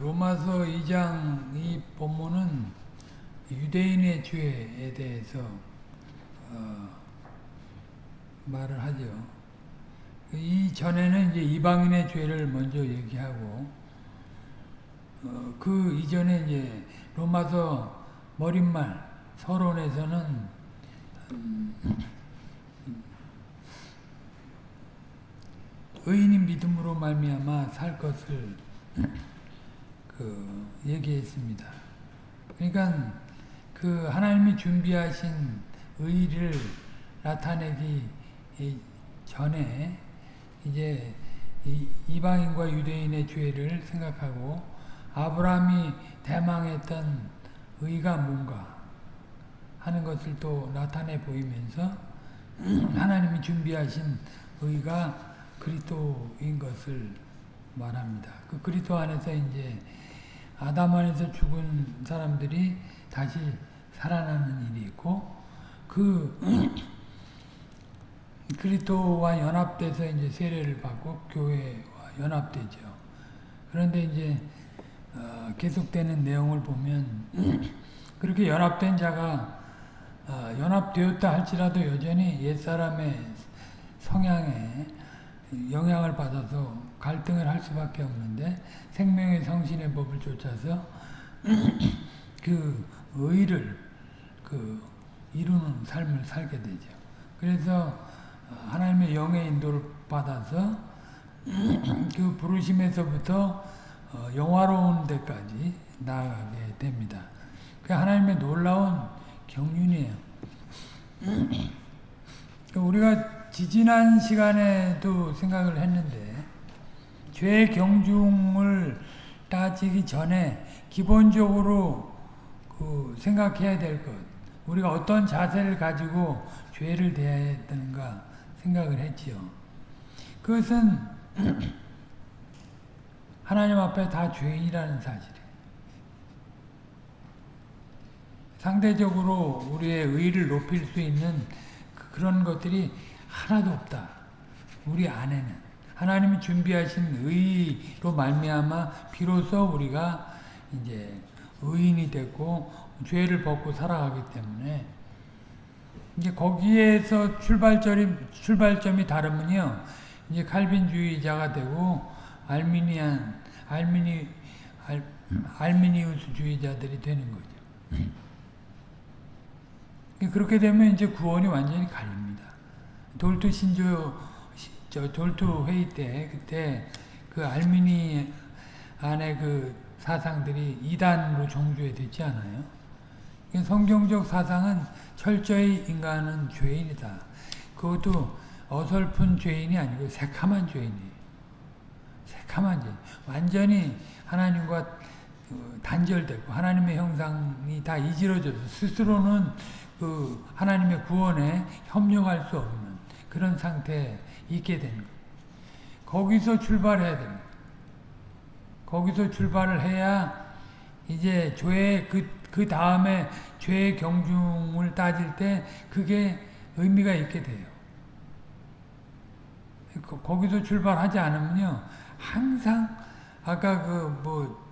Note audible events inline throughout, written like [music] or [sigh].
로마서 2장 이 본문은 유대인의 죄에 대해서 어, 말을 하죠. 이 전에는 이제 이방인의 죄를 먼저 얘기하고 어, 그 이전에 이제 로마서 머릿말 서론에서는 음, 의인이 믿음으로 말미암아 살 것을 그 얘기했습니다. 그러니까 그 하나님이 준비하신 의를 나타내기 전에 이제 이방인과 유대인의 죄를 생각하고 아브라함이 대망했던 의가 뭔가 하는 것을 또 나타내 보이면서 [clears throat] 하나님이 준비하신 의가 그리스도인 것을 말합니다. 그 그리스도 안에서 이제 아담 안에서 죽은 사람들이 다시 살아나는 일이 있고 그 [clears throat] 그리스도와 연합돼서 이제 세례를 받고 교회와 연합되죠. 그런데 이제 어, 계속되는 내용을 보면 [clears throat] 그렇게 연합된 자가 어, 연합되었다 할지라도 여전히 옛사람의 성향에 영향을 받아서 갈등을 할 수밖에 없는데 생명의 성신의 법을 쫓아서 [clears throat] 그 의를 그 이루는 삶을 살게 되죠. 그래서 하나님의 영의 인도를 받아서 [clears throat] 그 부르심에서부터 영화로운 데까지 나아가게 됩니다. 그 하나님의 놀라운 경륜이에요. [clears throat] 우리가 지지난 시간에도 생각을 했는데 죄 경중을 따지기 전에 기본적으로 그 생각해야 될 것, 우리가 어떤 자세를 가지고 죄를 대해야 되는가 생각을 했지요. 그것은 [clears throat] 하나님 앞에 다 죄인이라는 사실이에요. 상대적으로 우리의 의를 높일 수 있는 그런 것들이 하나도 없다. 우리 안에는. 하나님이 준비하신 의로 말미암아 비로소 우리가 이제 의인이 됐고 죄를 벗고 살아가기 때문에 이제 거기에서 출발점이 출발점이 다르면요. 이제 칼빈주의자가 되고 알미니안 알미니 알, 알미니우스주의자들이 되는 거죠. 그렇게 되면 이제 구원이 완전히 갈립니다. 돌투 신조 저 돌투 회의 때 그때 그 알미니 안에 그 사상들이 이단으로 정조해 됐지 않아요? 성경적 사상은 철저히 인간은 죄인이다. 그것도 어설픈 죄인이 아니고 새카만 죄인이에요. 새카만 죄인. 완전히 하나님과 단절되고 하나님의 형상이 다 이지러져서 스스로는 그 하나님의 구원에 협력할 수 없는 그런 상태에 있게 되는 거예요. 거기서 출발해야 됩니다. 거기서 출발을 해야 이제 죄 그, 그 다음에 죄의 경중을 따질 때 그게 의미가 있게 돼요. 거기서 출발하지 않으면요. 항상 아까 그뭐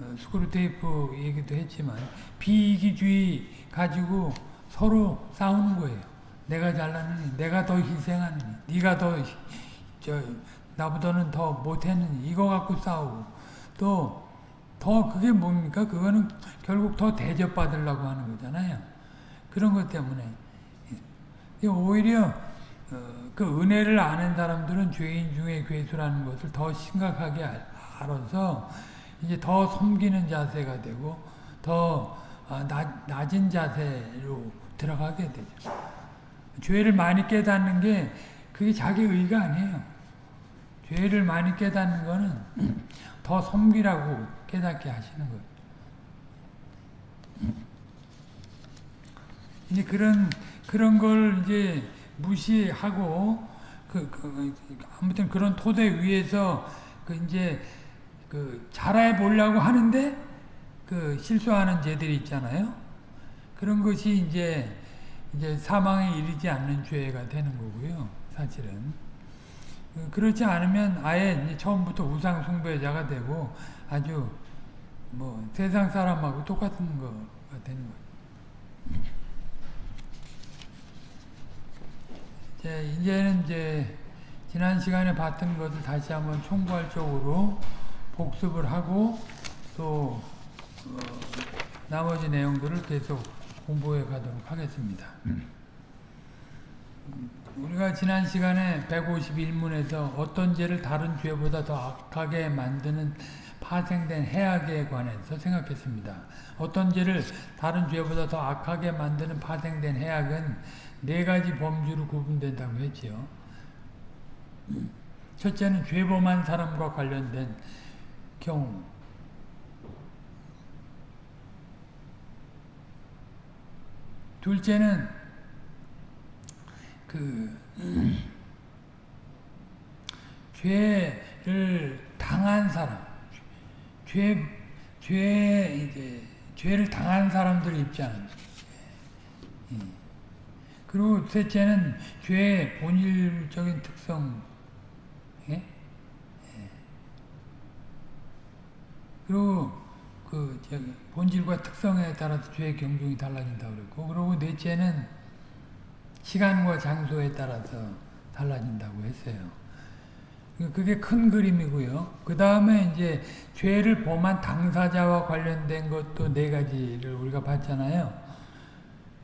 어, 스크루테이프 얘기도 했지만 비이기주의 가지고 서로 싸우는 거예요. 내가 잘나느니 내가 더 희생하느니 네가 더 저 나보다는 더 못했느니 이거 갖고 싸우고 또 더 그게 뭡니까? 그거는 결국 더 대접받으려고 하는 거잖아요. 그런 것 때문에 오히려 어, 그 은혜를 아는 사람들은 죄인 중에 괴수라는 것을 더 심각하게 알아서 이제 더 섬기는 자세가 되고 더 아, 낮, 낮은 자세로 들어가게 되죠. 죄를 많이 깨닫는 게 그게 자기 의가 아니에요. 죄를 많이 깨닫는 거는 [clears throat] 더 섬기라고 깨닫게 하시는 거예요. 이제 그런 그런 걸 이제 무시하고 그, 그 아무튼 그런 토대 위에서 그 이제 그 잘해 보려고 하는데 그 실수하는 죄들이 있잖아요. 그런 것이 이제 이제 사망에 이르지 않는 죄가 되는 거고요. 사실은 그렇지 않으면 아예 처음부터 우상 숭배자가 되고 아주 뭐 세상 사람하고 똑같은 거가 되는 거예요. 이제 이제는 이제 지난 시간에 봤던 것을 다시 한번 총괄적으로 복습을 하고 또 어, 나머지 내용들을 계속 공부해 가도록 하겠습니다. 우리가 지난 시간에 151문에서 어떤 죄를 다른 죄보다 더 악하게 만드는 파생된 해악에 관해서 생각했습니다. 어떤 죄를 다른 죄보다 더 악하게 만드는 파생된 해악은 네 가지 범주로 구분된다고 했지요. 첫째는 죄범한 사람과 관련된 경우. 둘째는 그 [clears throat] 죄를 당한 사람, 죄, 죄 이제 죄를 당한 사람들 입장. 예. 그리고 셋째는 죄의 본질적인 특성. 예? 예. 그리고 그 본질과 특성에 따라서 죄의 경중이 달라진다고 그랬고, 그리고 넷째는 시간과 장소에 따라서 달라진다고 했어요. 그게 큰 그림이고요. 그 다음에 이제 죄를 범한 당사자와 관련된 것도 네 가지를 우리가 봤잖아요.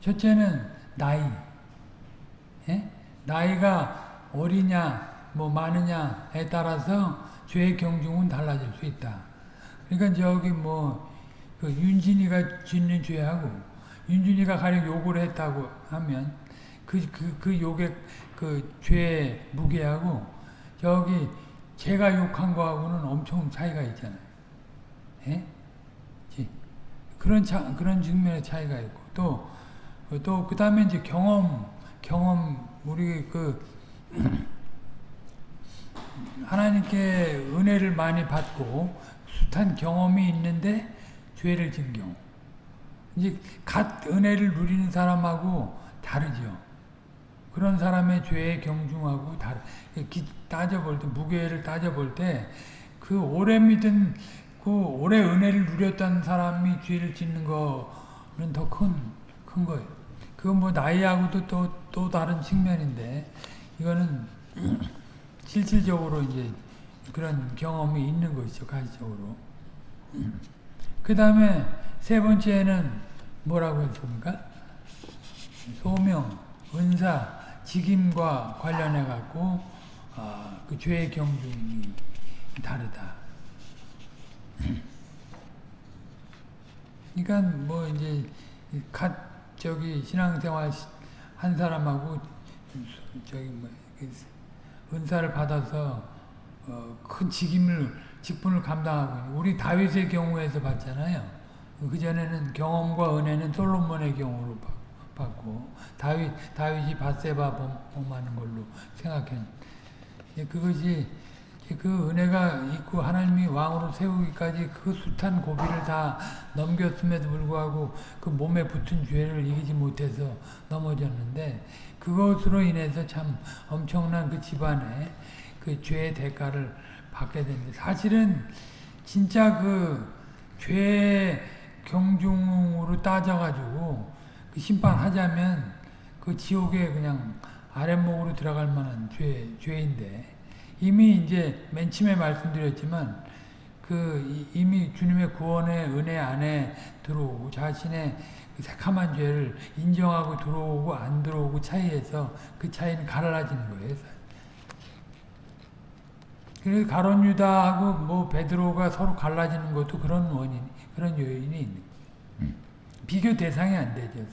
첫째는 나이. 예? 나이가 어리냐, 뭐 많으냐에 따라서 죄의 경중은 달라질 수 있다. 그러니까 저기 뭐, 그 윤진이가 짓는 죄하고, 윤진이가 가령 욕을 했다고 하면, 그, 그, 그 욕의 그 죄의 무게하고, 저기 제가 욕한 거하고는 엄청 차이가 있잖아요. 예? 그런 차, 그런 측면의 차이가 있고, 또, 또, 그 다음에 이제 경험, 경험, 우리 그, [clears throat] 하나님께 은혜를 많이 받고, 숱한 경험이 있는데, 죄를 진 경우. 이제, 갓 은혜를 누리는 사람하고 다르죠. 그런 사람의 죄의 경중하고 다르, 따져볼 때, 무게를 따져볼 때, 그 오래 믿은, 그 오래 은혜를 누렸던 사람이 죄를 짓는 거는 더 큰, 큰 거예요. 그건 뭐 나이하고도 또, 또 다른 측면인데, 이거는 [clears throat] 실질적으로 이제 그런 경험이 있는 것이죠, 가시적으로. 그 다음에 세 번째는 뭐라고 했습니까? 소명, 은사, 직임과 관련해 갖고 어, 그 죄의 경중이 다르다. 그러니까 뭐 이제 갓 저기 신앙생활 한 사람하고 저기 뭐 은사를 받아서 어, 큰 직임을 직분을 감당하고 우리 다윗의 경우에서 봤잖아요. 그 전에는 경험과 은혜는 솔로몬의 경우로 받고 다윗 다윗이 바세바 범하는 걸로 생각했는데 그것이 그 은혜가 있고 하나님이 왕으로 세우기까지 그 숱한 고비를 다 넘겼음에도 불구하고 그 몸에 붙은 죄를 이기지 못해서 넘어졌는데 그것으로 인해서 참 엄청난 그 집안에 그 죄의 대가를 받게 됩니다. 사실은 진짜 그 죄의 경중으로 따져가지고 그 심판하자면 그 지옥에 그냥 아랫목으로 들어갈 만한 죄, 죄인데 이미 이제 맨 처음에 말씀드렸지만 그 이미 주님의 구원의 은혜 안에 들어오고 자신의 그 새카만 죄를 인정하고 들어오고 안 들어오고 차이에서 그 차이는 갈라지는 거예요. 그래서 가론 유다하고 뭐 베드로가 서로 갈라지는 것도 그런 원인, 그런 요인이 있는 거예요. 비교 대상이 안 되죠.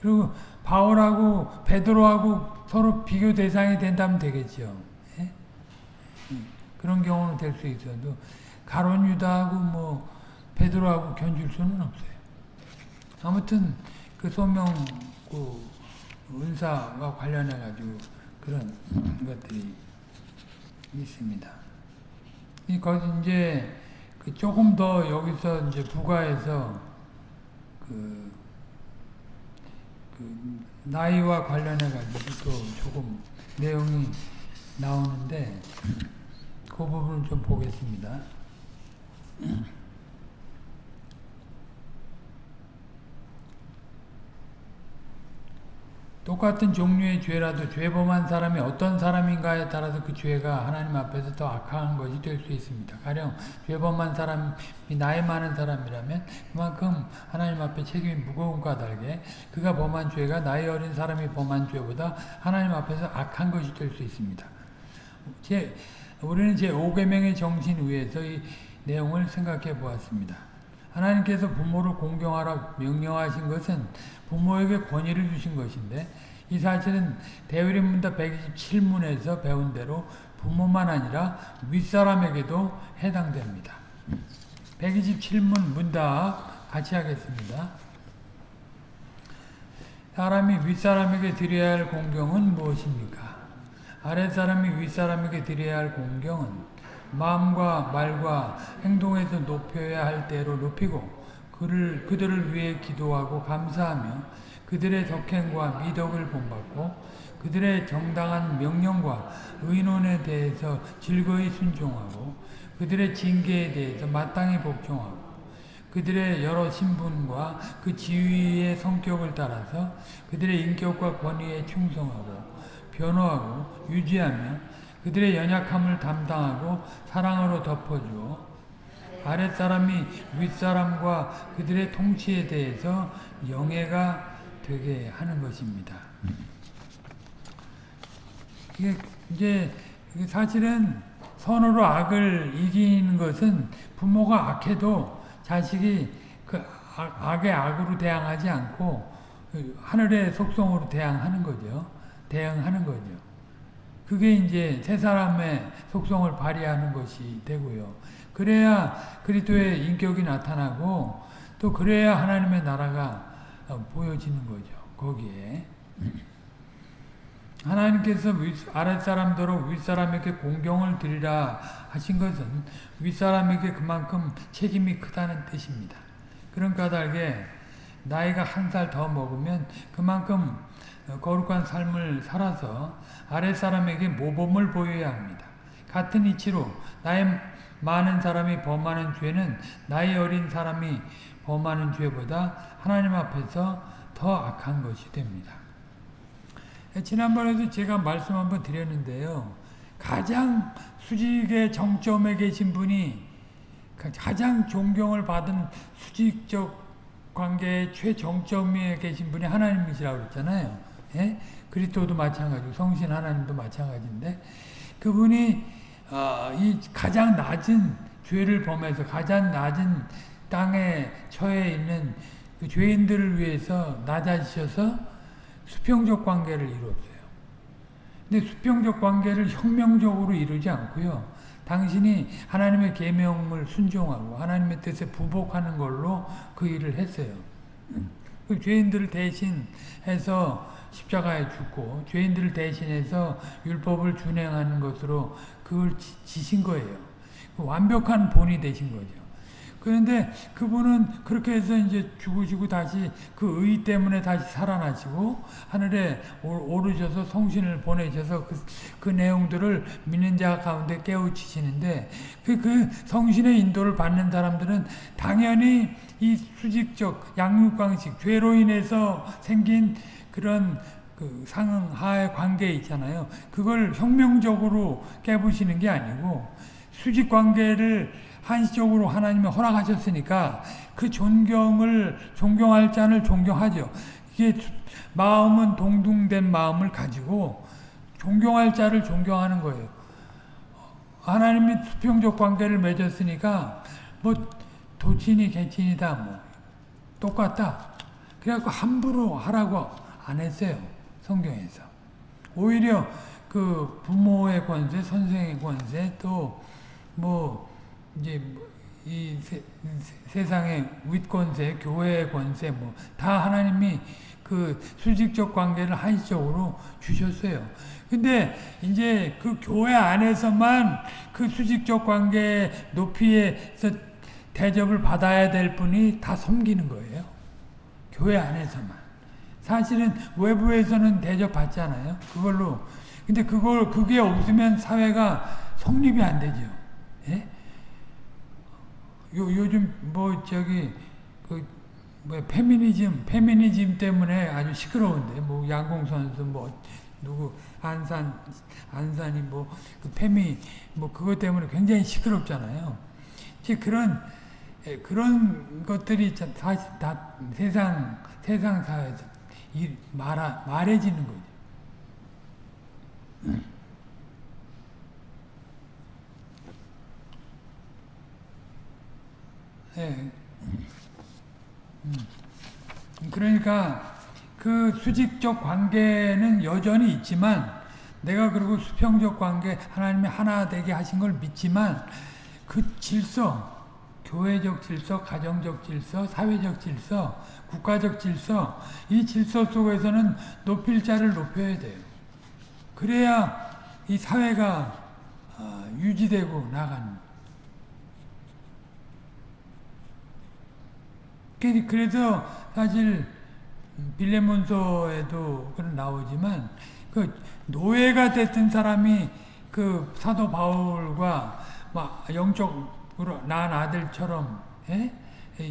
그리고 바울하고 베드로하고 서로 비교 대상이 된다면 되겠죠. 예? 그런 경우는 될 수 있어도 가론 유다하고 뭐 베드로하고 견줄 수는 없어요. 아무튼 그 소명 그 은사와 관련해 가지고 그런 것들이 있습니다. 이 거기 이제 그 조금 더 여기서 이제 부가해서 그, 그 나이와 관련해 가지고 또 조금 내용이 나오는데 그 부분을 좀 보겠습니다. 똑같은 종류의 죄라도 죄범한 사람이 어떤 사람인가에 따라서 그 죄가 하나님 앞에서 더 악한 것이 될 수 있습니다. 가령 죄범한 사람이 나이 많은 사람이라면 그만큼 하나님 앞에 책임이 무거운 까닭에 그가 범한 죄가 나이 어린 사람이 범한 죄보다 하나님 앞에서 악한 것이 될 수 있습니다. 제, 우리는 제 5계명의 정신 위에서 이 내용을 생각해 보았습니다. 하나님께서 부모를 공경하라 명령하신 것은 부모에게 권위를 주신 것인데 이 사실은 대의문답 127문에서 배운 대로 부모만 아니라 윗사람에게도 해당됩니다. 127문 문답 같이 하겠습니다. 사람이 윗사람에게 드려야 할 공경은 무엇입니까? 아랫사람이 윗사람에게 드려야 할 공경은 마음과 말과 행동에서 높여야 할 대로 높이고 그를, 그들을 위해 기도하고 감사하며 그들의 덕행과 미덕을 본받고 그들의 정당한 명령과 의논에 대해서 즐거이 순종하고 그들의 징계에 대해서 마땅히 복종하고 그들의 여러 신분과 그 지위의 성격을 따라서 그들의 인격과 권위에 충성하고 변호하고 유지하며 그들의 연약함을 담당하고 사랑으로 덮어주어 아랫사람이 윗사람과 그들의 통치에 대해서 영예가 되게 하는 것입니다. 이게 이제 사실은 선으로 악을 이기는 것은 부모가 악해도 자식이 그 악의 악으로 대항하지 않고 그 하늘의 속성으로 대항하는 거죠. 대응하는 거죠. 그게 이제 세 사람의 속성을 발휘하는 것이 되고요. 그래야 그리스도의 인격이 나타나고 또 그래야 하나님의 나라가 보여지는 거죠. 거기에 하나님께서 아랫사람대로 윗사람에게 공경을 드리라 하신 것은 윗사람에게 그만큼 책임이 크다는 뜻입니다. 그런 까닭에 나이가 한 살 더 먹으면 그만큼 거룩한 삶을 살아서 아랫사람에게 모범을 보여야 합니다. 같은 이치로 나이 많은 사람이 범하는 죄는 나이 어린 사람이 범하는 죄보다 하나님 앞에서 더 악한 것이 됩니다. 지난번에도 제가 말씀 한번 드렸는데요. 가장 수직의 정점에 계신 분이 가장 존경을 받은 수직적 관계의 최정점에 계신 분이 하나님이시라고 그랬잖아요. 예? 그리스도도 마찬가지고 성신 하나님도 마찬가지인데 그분이 어, 이 가장 낮은 죄를 범해서 가장 낮은 땅에 처해 있는 그 죄인들을 위해서 낮아지셔서 수평적 관계를 이루었어요. 근데 수평적 관계를 혁명적으로 이루지 않고요. 당신이 하나님의 계명을 순종하고 하나님의 뜻에 부복하는 걸로 그 일을 했어요. 그 죄인들을 대신해서 십자가에 죽고 죄인들을 대신해서 율법을 준행하는 것으로 그걸 지신 거예요. 그 완벽한 본이 되신 거죠. 그런데 그분은 그렇게 해서 이제 죽으시고 다시 그 의 때문에 다시 살아나시고 하늘에 오르셔서 성신을 보내셔서 그, 그 내용들을 믿는 자 가운데 깨우치시는데 그, 그 성신의 인도를 받는 사람들은 당연히 이 수직적 양육방식 죄로 인해서 생긴 그런 그 상하의 관계 있잖아요. 그걸 혁명적으로 깨부시는 게 아니고 수직 관계를 한시적으로 하나님이 허락하셨으니까 그 존경을 존경할 자를 존경하죠. 이게 마음은 동등된 마음을 가지고 존경할 자를 존경하는 거예요. 하나님이 수평적 관계를 맺었으니까 뭐 도친이 개친이다 뭐 똑같다. 그래갖고 함부로 하라고 안 했어요. 성경에서. 오히려 그 부모의 권세, 선생의 권세, 또 뭐 이제 뭐이 세, 세 상의 윗권세, 교회의 권세 뭐 다 하나님이 그 수직적 관계를 한시적으로 주셨어요. 근데 이제 그 교회 안에서만 그 수직적 관계 높이에서 대접을 받아야 될 분이 다 섬기는 거예요. 교회 안에서만. 사실은 외부에서는 대접받잖아요. 그걸로. 근데 그걸, 그게 없으면 사회가 성립이 안 되죠. 예? 요, 요즘 뭐 저기 그 뭐 페미니즘, 페미니즘 때문에 아주 시끄러운데 뭐 양궁 선수 뭐 누구 안산 안산이 뭐 그 페미 뭐 그것 때문에 굉장히 시끄럽잖아요. 이제 그런 예, 그런 것들이 참 사실 다 세상 세상 사회에서 이 말아 말해지는 거죠. 예. 음. 그러니까 그 수직적 관계는 여전히 있지만 내가 그리고 수평적 관계 하나님이 하나 되게 하신 걸 믿지만 그 질서 교회적 질서, 가정적 질서, 사회적 질서, 국가적 질서 이 질서 속에서는 높일 자를 높여야 돼요. 그래야 이 사회가 어, 유지되고 나가는 거예요. 그래서 사실 빌레몬서에도 그런 나오지만 그 노예가 됐던 사람이 그 사도 바울과 막 영적으로 난 아들처럼 예?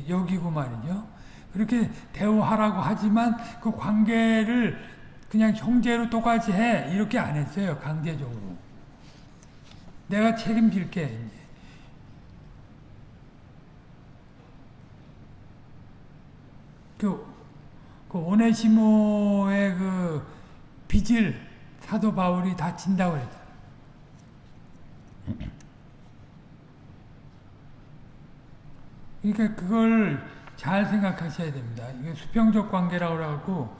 여기고 말이죠. 그렇게 대우하라고 하지만 그 관계를 그냥 형제로 똑같이 해 이렇게 안 했어요 강제적으로. 내가 책임질게 이제. 그, 그 오네시모의 그 빚을 사도 바울이 다 진다고 그랬잖아. 그러니까 그걸 잘 생각하셔야 됩니다. 이게 수평적 관계라고 그래갖고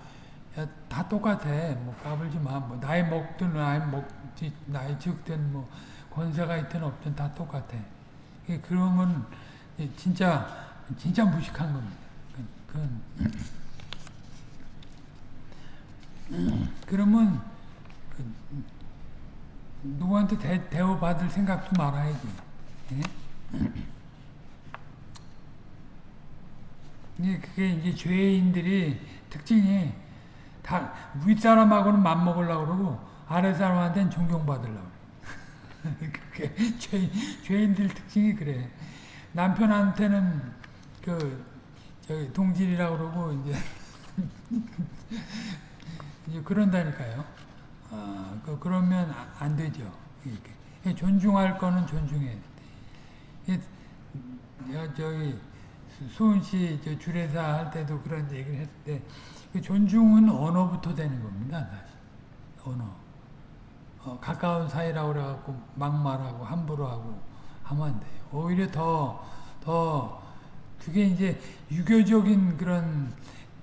다 똑같아. 뭐 까불지 마. 뭐 나이 먹든 나이 먹지 나이 적든 뭐 권세가 있든 없든 다 똑같아. 그런 건 진짜 진짜 무식한 겁니다. 그건 그러면 그 누구한테 대, 대우받을 생각도 말아야지. 예? 그게 이제 죄인들이 특징이 다 윗사람하고는 맘먹으려고 그러고 아랫사람한테는 존경받으려고. [laughs] 그게 죄, 죄인들 특징이 그래. 남편한테는 그 저기 동질이라고 그러고 이제 [laughs] 이제 그런다니까요. 아, 그 그러면 안 되죠. 이렇게 존중할 거는 존중해. 내가 저기 씨 주례사 할 때도 그런 얘기를 했을 때 그 존중은 언어부터 되는 겁니다. 사실. 언어. 어, 가까운 사이라고 그래갖고 막말하고 함부로 하고 하면 안 돼요. 오히려 더, 더, 그게 이제 유교적인 그런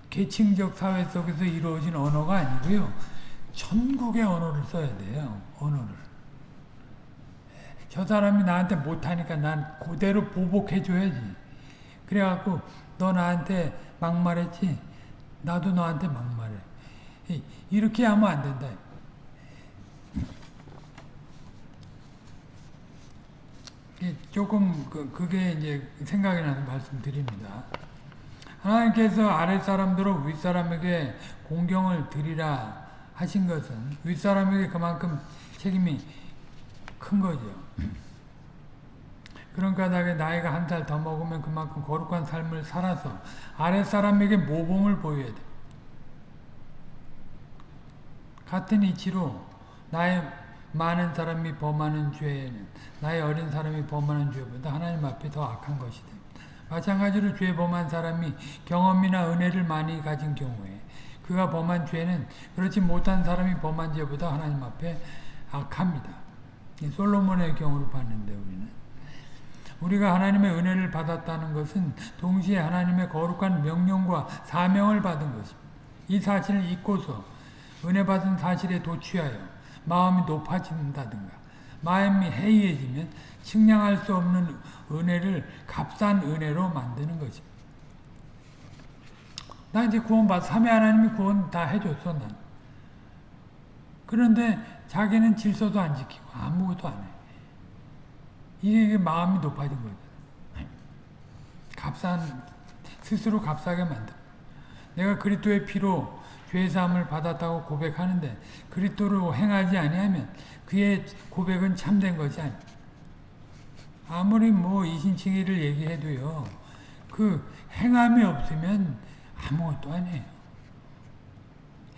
계층적 사회 속에서 이루어진 언어가 아니고요. 전국의 언어를 써야 돼요. 언어를. 저 사람이 나한테 못하니까 난 그대로 보복해줘야지. 그래갖고 너 나한테 막말했지? 나도 너한테 막말해. 이렇게 하면 안 된다. 조금 그, 게 이제 생각이 나는 말씀 드립니다. 하나님께서 아랫사람들로 윗사람에게 공경을 드리라 하신 것은 윗사람에게 그만큼 책임이 큰 거죠. 그러니까 나이가 한 살 더 먹으면 그만큼 거룩한 삶을 살아서 아랫사람에게 모범을 보여야 돼. 같은 이치로 나의 많은 사람이 범하는 죄는 나의 어린 사람이 범하는 죄보다 하나님 앞에 더 악한 것이다. 마찬가지로 죄 범한 사람이 경험이나 은혜를 많이 가진 경우에 그가 범한 죄는 그렇지 못한 사람이 범한 죄보다 하나님 앞에 악합니다. 솔로몬의 경우를 봤는데 우리는 우리가 하나님의 은혜를 받았다는 것은 동시에 하나님의 거룩한 명령과 사명을 받은 것입니다. 이 사실을 잊고서 은혜 받은 사실에 도취하여 마음이 높아진다든가 마음이 해이해지면 측량할 수 없는 은혜를 값싼 은혜로 만드는 것입니다. 나 이제 구원받, 삼위 하나님이 구원 다 해줬어, 난. 그런데 자기는 질서도 안 지키고 아무것도 안 해. 이게 마음이 높아진 거죠. 값싼, 스스로 값싸게 만들 내가 그리스도의 피로 죄 사함을 받았다고 고백하는데 그리스도로 행하지 아니하면 그의 고백은 참된 것이 아니 아무리 뭐 이신칭의를 얘기해도요. 그 행함이 없으면 아무것도 아니에요.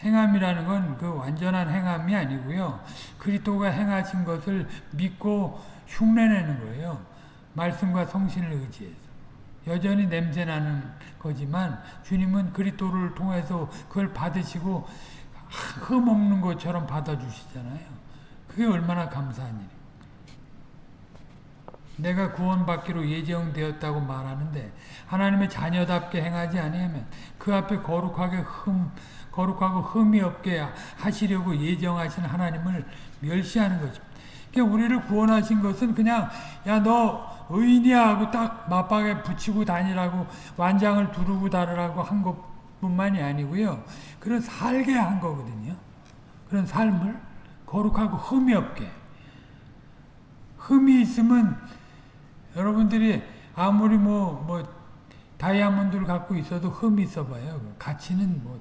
행함이라는 건 그 완전한 행함이 아니고요. 그리스도가 행하신 것을 믿고 흉내내는 거예요. 말씀과 성신을 의지해서. 여전히 냄새나는 거지만 주님은 그리스도를 통해서 그걸 받으시고 흠 없는 것처럼 받아주시잖아요. 그게 얼마나 감사한 일이에요. 내가 구원받기로 예정되었다고 말하는데 하나님의 자녀답게 행하지 아니하면 그 앞에 거룩하게 흠 거룩하고 흠이 없게 하시려고 예정하신 하나님을 멸시하는 것입니다. 우리를 구원하신 것은 그냥 야 너 의인이야 하고 딱 맞박에 붙이고 다니라고 완장을 두르고 다르라고 한 것뿐만이 아니고요. 그런 살게 한 거거든요. 그런 삶을 거룩하고 흠이 없게 흠이 있으면 여러분들이 아무리 뭐, 뭐, 다이아몬드를 갖고 있어도 흠이 있어봐요. 가치는 뭐,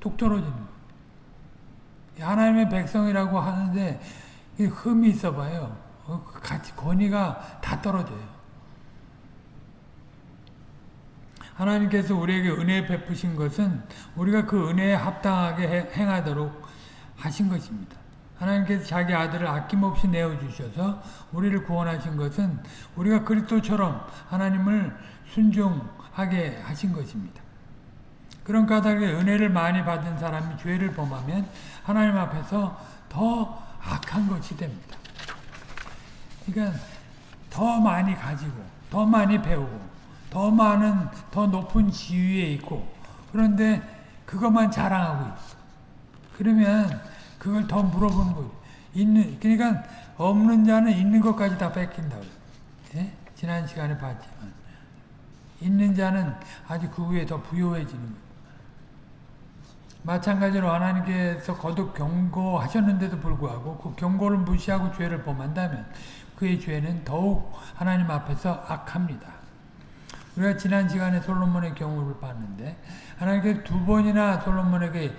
뚝 떨어지는 거. 하나님의 백성이라고 하는데, 흠이 있어봐요. 어, 가치, 권위가 다 떨어져요. 하나님께서 우리에게 은혜 베푸신 것은 우리가 그 은혜에 합당하게 행하도록 하신 것입니다. 하나님께서 자기 아들을 아낌없이 내어주셔서 우리를 구원하신 것은 우리가 그리스도처럼 하나님을 순종하게 하신 것입니다. 그런 까닭에 은혜를 많이 받은 사람이 죄를 범하면 하나님 앞에서 더 악한 것이 됩니다. 그러니까 더 많이 가지고 더 많이 배우고 더 많은 더 높은 지위에 있고 그런데 그것만 자랑하고 있어. 그러면 그걸 더 물어보는 거죠. 있는, 그러니까 없는 자는 있는 것까지 다 뺏긴다고. 예? 지난 시간에 봤지만. 있는 자는 아주 그 위에 더 부요해지는 거예요. 마찬가지로 하나님께서 거듭 경고하셨는데도 불구하고 그 경고를 무시하고 죄를 범한다면 그의 죄는 더욱 하나님 앞에서 악합니다. 우리가 지난 시간에 솔로몬의 경우를 봤는데 하나님께서 두 번이나 솔로몬에게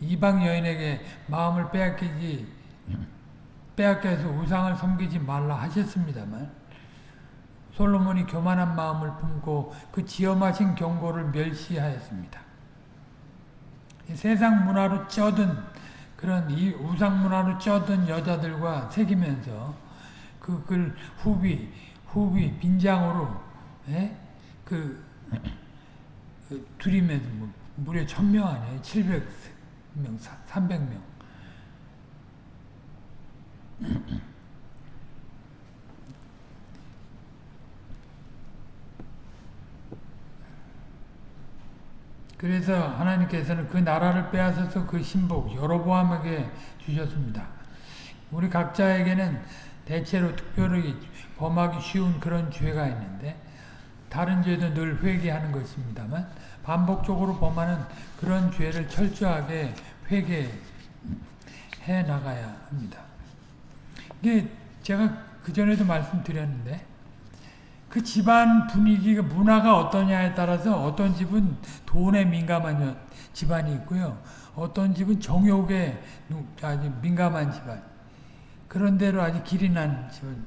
이방 여인에게 마음을 빼앗기지 빼앗겨서 우상을 섬기지 말라 하셨습니다만 솔로몬이 교만한 마음을 품고 그 지엄하신 경고를 멸시하였습니다. 세상 문화로 쩌든 그런 이 우상 문화로 쩌든 여자들과 새기면서 그걸 후비 후비 빈장으로 예? 그, 그 둘이면서 뭐 무려 천명 아니에요? 700 명, 300명. 그래서 하나님께서는 그 나라를 빼앗아서 그 신복 여로보암에게 주셨습니다. 우리 각자에게는 대체로 특별히 범하기 쉬운 그런 죄가 있는데 다른 죄도 늘 회개하는 것입니다만 반복적으로 범하는 그런 죄를 철저하게 회개해 나가야 합니다. 이게 제가 그전에도 말씀드렸는데 그 집안 분위기가 문화가 어떠냐에 따라서 어떤 집은 돈에 민감한 집안이 있고요. 어떤 집은 정욕에 아주 민감한 집안. 그런 대로 아주 길이 난 집안.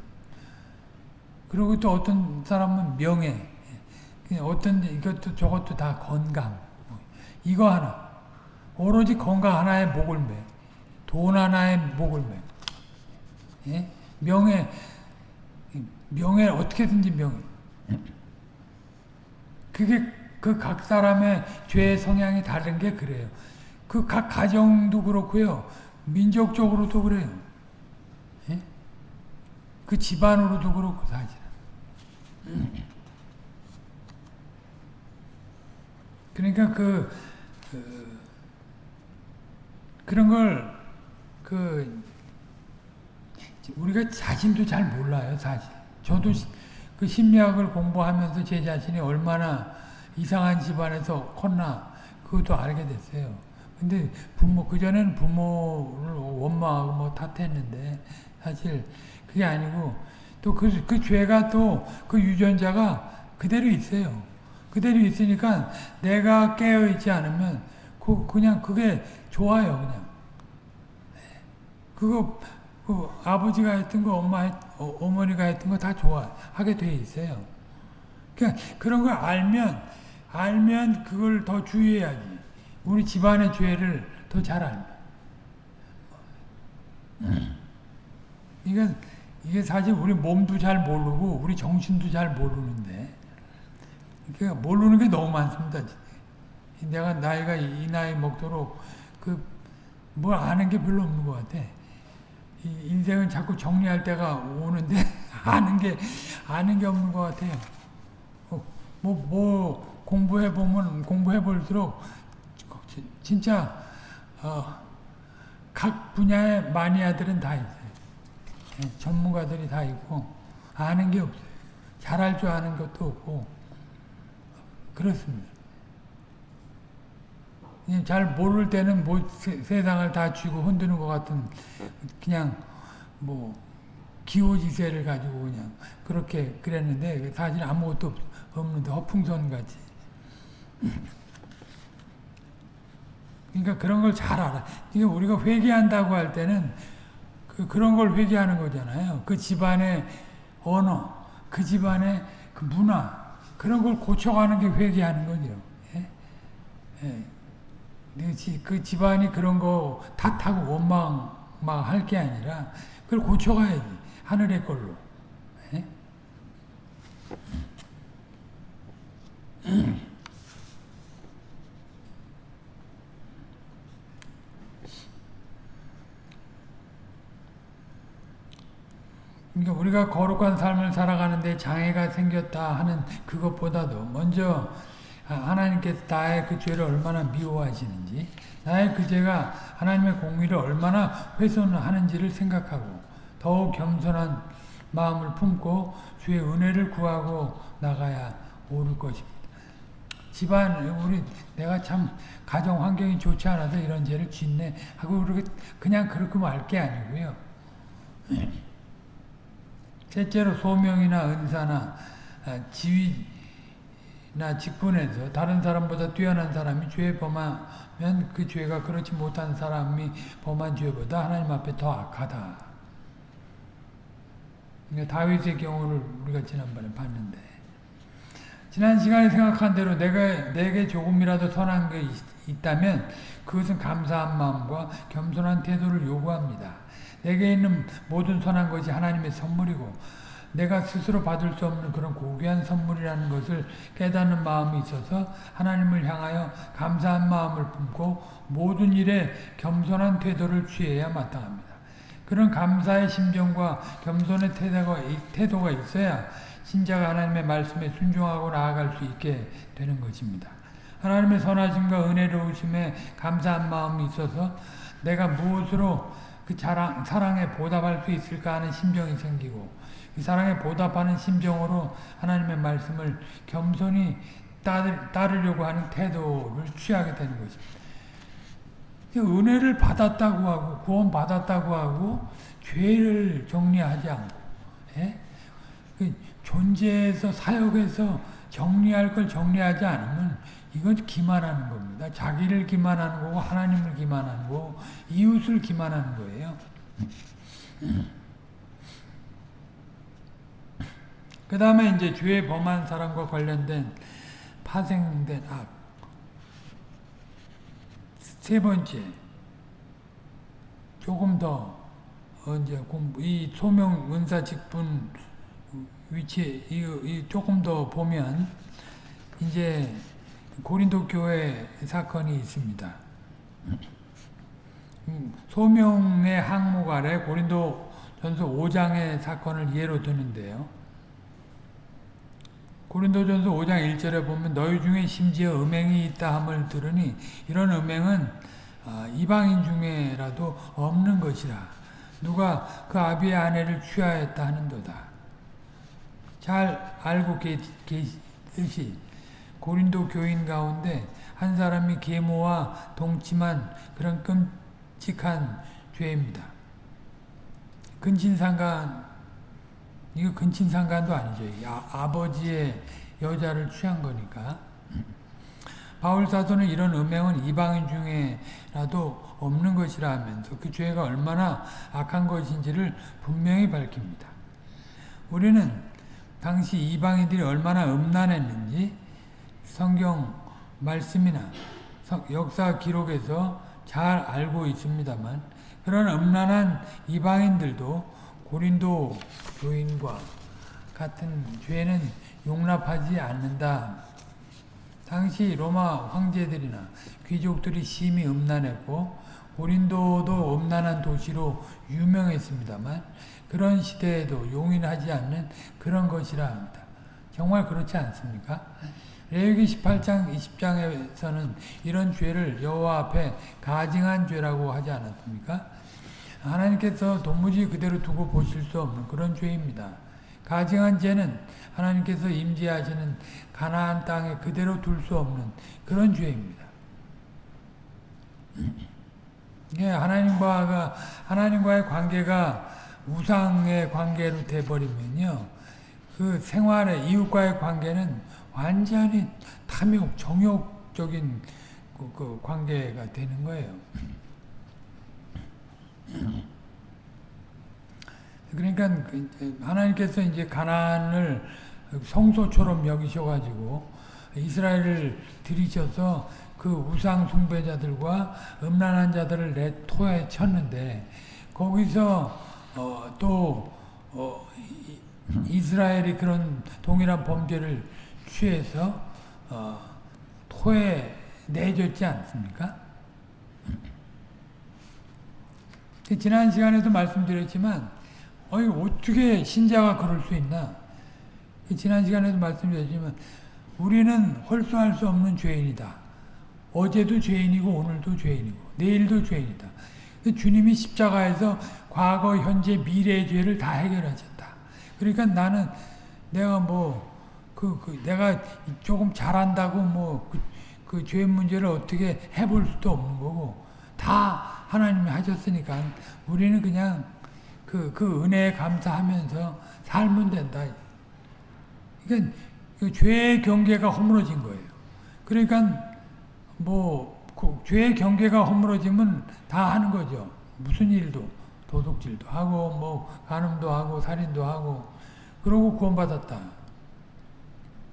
그리고 또 어떤 사람은 명예. 어떤 이것도 저것도 다 건강. 이거 하나. 오로지 건강 하나에 목을 매. 돈 하나에 목을 매. 예? 명예, 명예 어떻게든지 명예. 그게 그 각 사람의 죄의 성향이 다른 게 그래요. 그 각 가정도 그렇고요. 민족적으로도 그래요. 예? 그 집안으로도 그렇고 사실. 그러니까 그, 그 그런 걸 그 우리가 자신도 잘 몰라요, 사실. 저도 그 심리학을 공부하면서 제 자신이 얼마나 이상한 집안에서 컸나 그것도 알게 됐어요. 근데 부모 그전에는 부모를 원망하고 뭐 탓했는데 사실 그게 아니고 또그 그 죄가 또 그 유전자가 그대로 있어요. 그대로 있으니까 내가 깨어 있지 않으면 그 그냥 그게 좋아요, 그냥. 그거 그 아버지가 했던 거, 엄마 했, 어, 어머니가 했던 거 다 좋아 하게 돼 있어요. 그러니까 그런 걸 알면 알면 그걸 더 주의해야지. 우리 집안의 죄를 더 잘 알면. 이게 이게 사실 우리 몸도 잘 모르고 우리 정신도 잘 모르는데 그러니까 모르는 게 너무 많습니다. 내가 나이가 이 나이 먹도록 그 뭘 아는 게 별로 없는 것 같아. 인생은 자꾸 정리할 때가 오는데 [laughs] 아는 게 아는 게 없는 것 같아요. 뭐, 뭐 공부해 보면 공부해 볼수록 진짜 어, 각 분야의 마니아들은 다 있어요. 예, 전문가들이 다 있고 아는 게 없어요. 잘할 줄 아는 것도 없고 그렇습니다. 잘 모를 때는 뭐 세 상을 다 쥐고 흔드는 것 같은 그냥 뭐 기호지세를 가지고 그냥 그렇게 그랬는데 사실 아무것도 없는데 허풍선 같이. 그러니까 그런 걸 잘 알아. 그러니까 우리가 회개한다고 할 때는 그 그런 걸 회개하는 거잖아요. 그 집안의 언어, 그 집안의 그 문화 그런 걸 고쳐가는 게 회개하는 거죠. 예? 예. 그 집안이 그런 거 탓하고 원망할 게 아니라 그걸 고쳐가야지 하늘의 걸로. 예? [clears throat] 그러니까 우리가 거룩한 삶을 살아가는데 장애가 생겼다 하는 그것보다도 먼저 하나님께서 나의 그 죄를 얼마나 미워하시는지 나의 그 죄가 하나님의 공의를 얼마나 훼손하는지를 생각하고 더욱 겸손한 마음을 품고 주의 은혜를 구하고 나가야 옳을 것입니다. 집안 우리 내가 참 가정 환경이 좋지 않아서 이런 죄를 짓네 하고 그렇게 그냥 그렇게 말 게 아니고요. [clears throat] 셋째로 소명이나 은사나 지위 나 직분에서 다른 사람보다 뛰어난 사람이 죄 범하면 그 죄가 그렇지 못한 사람이 범한 죄보다 하나님 앞에 더 악하다. 그러니까 다윗의 경우를 우리가 지난번에 봤는데 지난 시간에 생각한 대로 내가 내게 조금이라도 선한 게 있, 다면 그것은 감사한 마음과 겸손한 태도를 요구합니다. 내게 있는 모든 선한 것이 하나님의 선물이고 내가 스스로 받을 수 없는 그런 고귀한 선물이라는 것을 깨닫는 마음이 있어서 하나님을 향하여 감사한 마음을 품고 모든 일에 겸손한 태도를 취해야 마땅합니다. 그런 감사의 심정과 겸손의 태도가, 태도가 있어야 신자가 하나님의 말씀에 순종하고 나아갈 수 있게 되는 것입니다. 하나님의 선하심과 은혜로우심에 감사한 마음이 있어서 내가 무엇으로 그 자랑, 사랑에 보답할 수 있을까 하는 심정이 생기고 이 사랑에 보답하는 심정으로 하나님의 말씀을 겸손히 따르 려고 하는 태도를 취하게 되는 것입니다. 은혜를 받았다고 하고 구원 받았다고 하고 죄를 정리하지 않고 예? 그 존재에서 사역에서 정리할 걸 정리하지 않으면 이건 기만하는 겁니다. 자기를 기만하는 거고 하나님을 기만하는 거고 이웃을 기만하는 거예요. 그 다음에 이제 죄 범한 사람과 관련된 파생된 악. 세 번째, 조금 더, 이제 이 소명 은사 직분 위치, 이, 이 조금 더 보면, 이제 고린도 교회 사건이 있습니다. 음, 소명의 항목 아래 고린도 전서 5장의 사건을 예로 드는데요. 고린도전서 5장 1절에 보면 너희 중에 심지어 음행이 있다 함을 들으니 이런 음행은 아, 이방인 중에라도 없는 것이라 누가 그 아비의 아내를 취하였다 하는도다. 잘 알고 계시듯이 고린도 교인 가운데 한 사람이 계모와 동침한 그런 끔찍한 죄입니다. 근친상간 이거 근친상간도 아니죠. 아, 버지의 여자를 취한 거니까. [clears throat] 바울 사도는 이런 음행은 이방인 중에라도 없는 것이라 하면서 그 죄가 얼마나 악한 것인지를 분명히 밝힙니다. 우리는 당시 이방인들이 얼마나 음란했는지 성경 말씀이나 역사 기록에서 잘 알고 있습니다만 그런 음란한 이방인들도 고린도 교인과 같은 죄는 용납하지 않는다. 당시 로마 황제들이나 귀족들이 심히 음란했고 고린도도 음란한 도시로 유명했습니다만 그런 시대에도 용인하지 않는 그런 것이라 합니다. 정말 그렇지 않습니까? 레위기 18장 20장에서는 이런 죄를 여호와 앞에 가증한 죄라고 하지 않았습니까? 하나님께서 도무지 그대로 두고 보실 수 없는 그런 죄입니다. 가증한 죄는 하나님께서 임재하시는 가나안 땅에 그대로 둘 수 없는 그런 죄입니다. 예, 하나님과 하나님과의 관계가 우상의 관계로 돼 버리면요, 그 생활의 이웃과의 관계는 완전히 탐욕, 정욕적인 그, 그 관계가 되는 거예요. 그러니까 그 하나님께서 이제 가난을 성소처럼 여기셔가지고 이스라엘을 들이셔서 그 우상 숭배자들과 음란한 자들을 내 토에 쳤는데 거기서 어, 또 어, 이스라엘이 그런 동일한 범죄를 취해서 어, 토에 내줬지 않습니까? 지난 시간에도 말씀드렸지만 어이 어떻게 신자가 그럴 수 있나? 지난 시간에도 말씀드렸지만 우리는 홀수할 수 없는 죄인이다. 어제도 죄인이고 오늘도 죄인이고 내일도 죄인이다. 주님이 십자가에서 과거, 현재, 미래의 죄를 다 해결하셨다. 그러니까 나는 내가 뭐 그, 그 내가 조금 잘한다고 뭐그 그 죄 문제를 어떻게 해볼 수도 없는 거고 다 하나님이 하셨으니까 우리는 그냥 그, 그 은혜에 감사하면서 살면 된다. 그러니까 그 죄의 경계가 허물어진 거예요. 그러니까 뭐 그 죄의 경계가 허물어지면 다 하는 거죠. 무슨 일도 도둑질도 하고 뭐 간음도 하고 살인도 하고 그러고 구원받았다.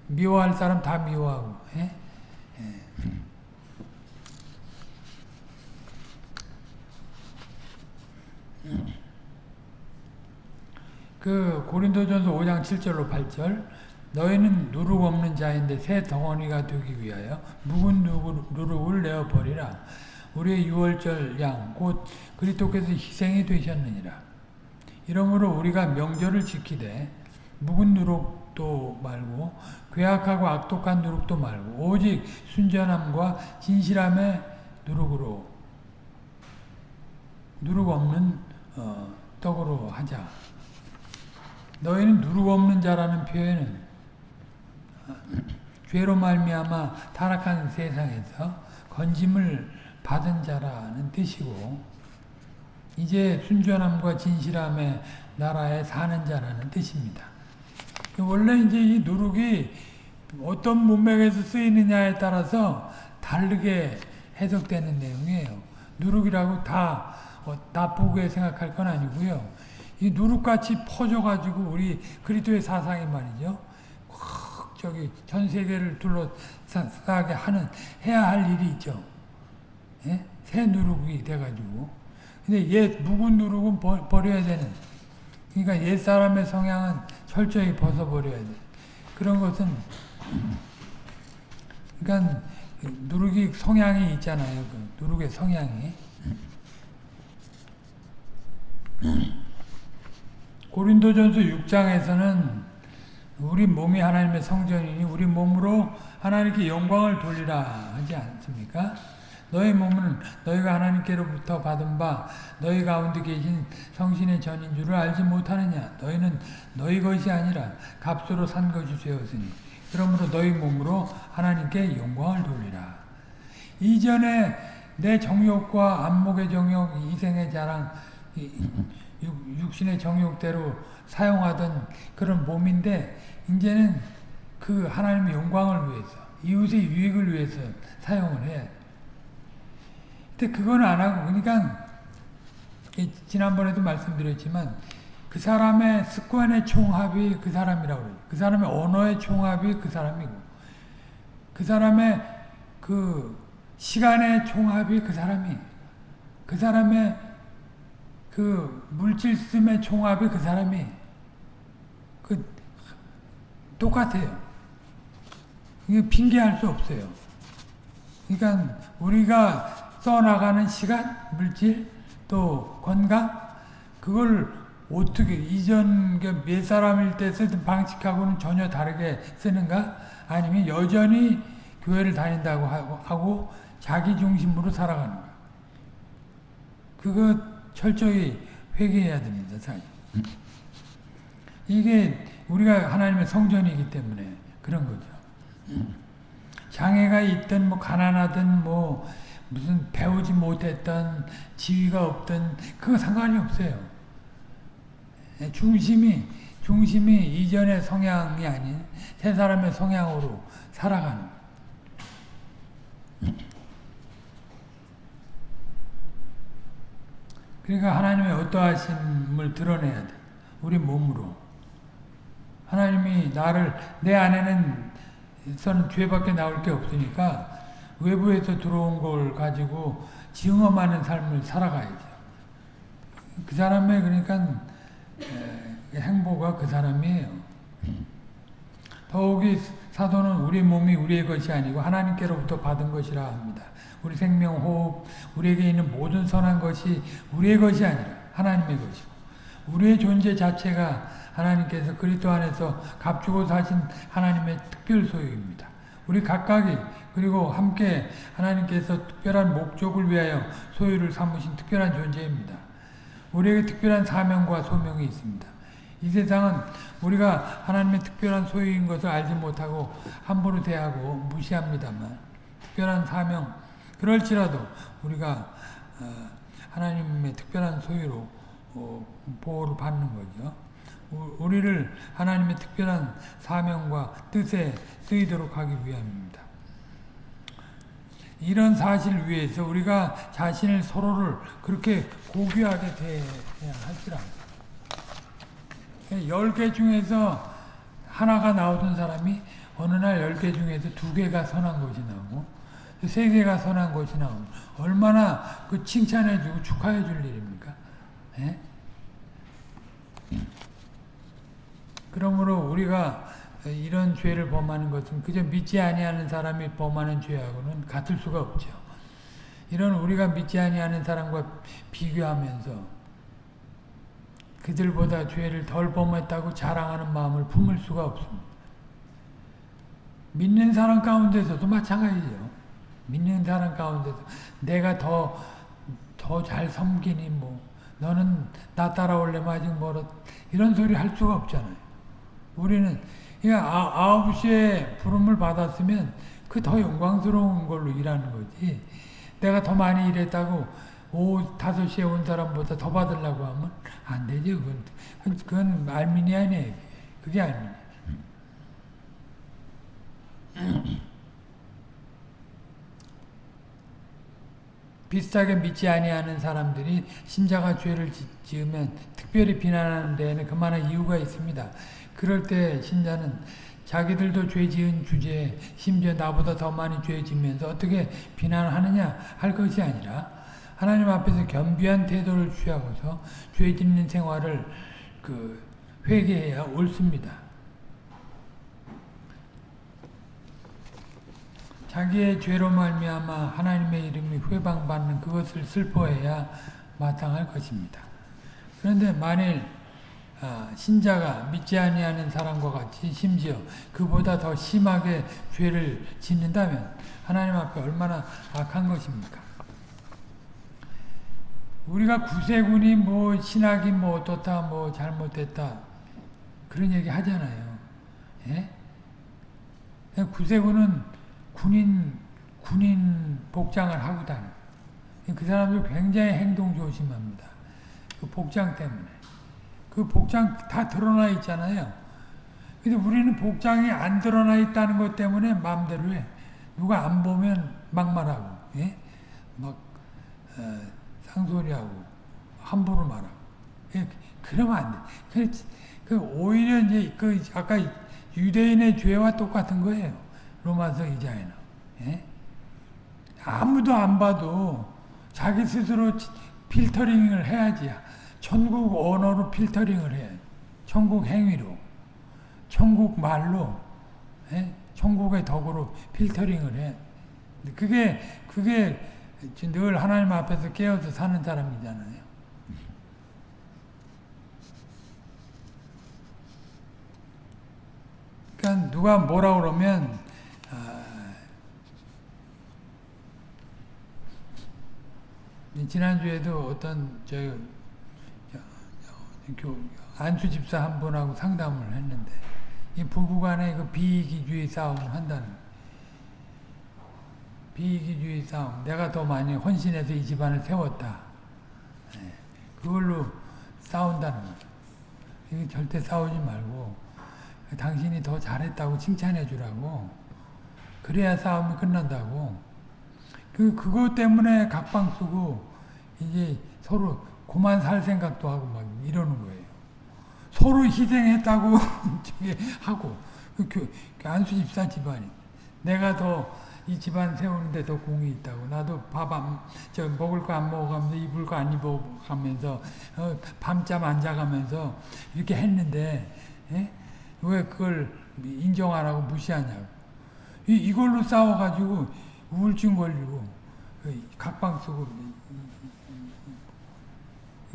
미워할 사람 다 미워하고. 예? 예. 그 고린도전서 5장 7절로 8절 너희는 누룩 없는 자인데 새 덩어리가 되기 위하여 묵은 누룩을 내어 버리라. 우리의 유월절 양 곧 그리스도께서 희생이 되셨느니라. 이러므로 우리가 명절을 지키되 묵은 누룩도 말고 괴악하고 악독한 누룩도 말고 오직 순전함과 진실함의 누룩으로 누룩 없는 어, 떡으로 하자. 너희는 누룩 없는 자라는 표현은 어, 죄로 말미암아 타락한 세상에서 건짐을 받은 자라는 뜻이고 이제 순전함과 진실함의 나라에 사는 자라는 뜻입니다. 원래 이제 이 누룩이 어떤 문맥에서 쓰이느냐에 따라서 다르게 해석되는 내용이에요. 누룩이라고 다 어, 나쁘게 생각할 건 아니고요. 이 누룩같이 퍼져가지고 우리 그리스도의 사상이 말이죠. 확 저기 전 세계를 둘러싸게 하는 해야 할 일이 있죠. 예? 새 누룩이 돼가지고. 근데 옛 묵은 누룩은 버, 버려야 되는. 그러니까 옛 사람의 성향은 철저히 벗어버려야 돼. 그런 것은 그러니까 누룩이 성향이 있잖아요. 그 누룩의 성향이. 고린도전서 6장에서는 우리 몸이 하나님의 성전이니 우리 몸으로 하나님께 영광을 돌리라 하지 않습니까? 너희 몸은 너희가 하나님께로부터 받은 바 너희 가운데 계신 성신의 전인 줄을 알지 못하느냐 너희는 너희 것이 아니라 값으로 산 것이 되었으니 그러므로 너희 몸으로 하나님께 영광을 돌리라 이전에 내 정욕과 안목의 정욕, 이생의 자랑 육신의 정욕대로 사용하던 그런 몸인데 이제는 그 하나님의 영광을 위해서 이웃의 유익을 위해서 사용을 해. 근데 그건 안 하고 그러니까 지난번에도 말씀드렸지만 그 사람의 습관의 총합이 그 사람이라고 그래요. 그 사람의 언어의 총합이 그 사람이고, 그 사람의 그 시간의 총합이 그 사람이, 그 사람의 그 물질씀의 총합이 그 사람이, 그 똑같아요. 이게 핑계할 수 없어요. 그러니까 우리가 써나가는 시간, 물질, 또 건강, 그걸 어떻게 이전 그몇 사람일 때 쓰던 방식하고는 전혀 다르게 쓰는가? 아니면 여전히 교회를 다닌다고 하고, 자기 중심으로 살아가는가? 그거 철저히 회개해야 됩니다. 이게 우리가 하나님의 성전이기 때문에 그런 거죠. 장애가 있든 뭐 가난하든 뭐 무슨 배우지 못했던 지위가 없던 그거 상관이 없어요. 중심이 중심이 이전의 성향이 아닌 새 사람의 성향으로 살아가는 그러니까 하나님의 어떠하심을 드러내야 돼. 우리 몸으로. 하나님이 나를 내 안에는 서는 죄밖에 나올 게 없으니까 외부에서 들어온 걸 가지고 증험하는 삶을 살아가야죠. 그 사람의 그러니까 행보가 그 사람이에요. 더욱이 사도는 우리 몸이 우리의 것이 아니고 하나님께로부터 받은 것이라 합니다. 우리 생명, 호흡, 우리에게 있는 모든 선한 것이 우리의 것이 아니라 하나님의 것이고 우리의 존재 자체가 하나님께서 그리스도 안에서 값주고 사신 하나님의 특별 소유입니다. 우리 각각이 그리고 함께 하나님께서 특별한 목적을 위하여 소유를 삼으신 특별한 존재입니다. 우리에게 특별한 사명과 소명이 있습니다. 이 세상은 우리가 하나님의 특별한 소유인 것을 알지 못하고 함부로 대하고 무시합니다만 특별한 사명 그럴지라도 우리가 하나님의 특별한 소유로 어, 보호를 받는 거죠. 우리를 하나님의 특별한 사명과 뜻에 쓰이도록 하기 위함입니다. 이런 사실을 위해서 우리가 자신을 서로를 그렇게 고귀하게 대해야 할줄 압니다. 열개 중에서 하나가 나오던 사람이 어느 날열개 중에서 두 개가 선한 것이 나오고 세 개가 선한 것이 나오고 얼마나 그 칭찬해주고 축하해줄 일입니까? 예? 그러므로 우리가 이런 죄를 범하는 것은 그저 믿지 아니하는 사람이 범하는 죄하고는 같을 수가 없죠. 이런 우리가 믿지 아니하는 사람과 비교하면서 그들보다 죄를 덜 범했다고 자랑하는 마음을 품을 수가 없습니다. 믿는 사람 가운데서도 마찬가지죠. 믿는 사람 가운데서 내가 더 더 잘 섬기니 뭐 너는 나 따라올려면 아직 멀었 이런 소리 할 수가 없잖아요. 우리는 그러니까 아홉 시에 부름을 받았으면 그 더 영광스러운 걸로 일하는 거지. 내가 더 많이 일했다고 오후 다섯 시에 온 사람보다 더 받으려고 하면 안 되죠. 그건, 그건 알미니아네. 그게 알미니 [laughs] 비슷하게 믿지 아니하는 사람들이 신자가 죄를 지으면 특별히 비난하는 데에는 그만한 이유가 있습니다. 그럴 때 신자는 자기들도 죄 지은 주제에 심지어 나보다 더 많이 죄 지면서 어떻게 비난하느냐 할 것이 아니라 하나님 앞에서 겸비한 태도를 취하고서 죄 짓는 생활을 그 회개해야 옳습니다. 자기의 죄로 말미암아 하나님의 이름이 회방받는 그것을 슬퍼해야 마땅할 것입니다. 그런데 만일 신자가 믿지 아니하는 사람과 같이 심지어 그보다 더 심하게 죄를 짓는다면 하나님 앞에 얼마나 악한 것입니까? 우리가 구세군이 뭐 신학이 뭐 어떻다 뭐 잘못됐다 그런 얘기 하잖아요. 예? 구세군은 군인 군인 복장을 하고 다녀. 그 사람들 굉장히 행동 조심합니다. 그 복장 때문에. 그 복장 다 드러나 있잖아요. 근데 우리는 복장이 안 드러나 있다는 것 때문에 마음대로 해. 누가 안 보면 막말하고, 예? 막, 어, 상소리하고, 함부로 말하고. 예? 그러면 안 돼. 그, 그 오히려 이제 그 아까 유대인의 죄와 똑같은 거예요. 로마서 2장에는. 예? 아무도 안 봐도 자기 스스로 필터링을 해야지. 천국 언어로 필터링을 해. 천국 행위로. 천국 말로. 예? 천국의 덕으로 필터링을 해. 그게 그게 늘 하나님 앞에서 깨어서 사는 사람이잖아요. 그러니까 누가 뭐라 그러면 아, 지난주에도 어떤 저, 저, 저 안수 집사 한 분하고 상담을 했는데 이 부부간에 그 비이기주의 싸움을 한다는 비이기주의 싸움. 내가 더 많이 헌신해서 이 집안을 세웠다. 네. 그걸로 싸운다는 거죠. 이게 절대 싸우지 말고 당신이 더 잘했다고 칭찬해 주라고 그래야 싸움이 끝난다고. 그 그것 때문에 각방 쓰고 이제 서로 고만 살 생각도 하고 막 이러는 거예요. 서로 희생했다고 [laughs] 하고. 그, 그, 그 안수 집사 집안이. 내가 더 이 집안 세우는데 더 공이 있다고. 나도 밥 안 저 먹을 거 안 먹어가면서 입을 거 안 입어가면서 어, 밤잠 안 자가면서 이렇게 했는데 예? 왜 그걸 인정 안 하고 무시하냐고 이, 이걸로 싸워가지고 우울증 걸리고 그 각방 쓰고